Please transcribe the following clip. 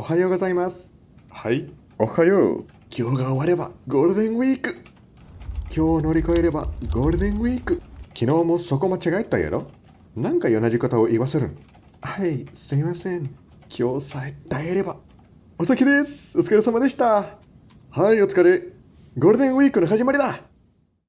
おはようございます。はい。おはよう。今日が終わればゴールデンウィーク。今日を乗り越えればゴールデンウィーク。昨日もそこ間違えたやろ？なんか同じことを言わせるん？はい、すいません。今日さえ耐えれば。お先です。お疲れ様でした。はい、お疲れ。ゴールデンウィークの始まりだ。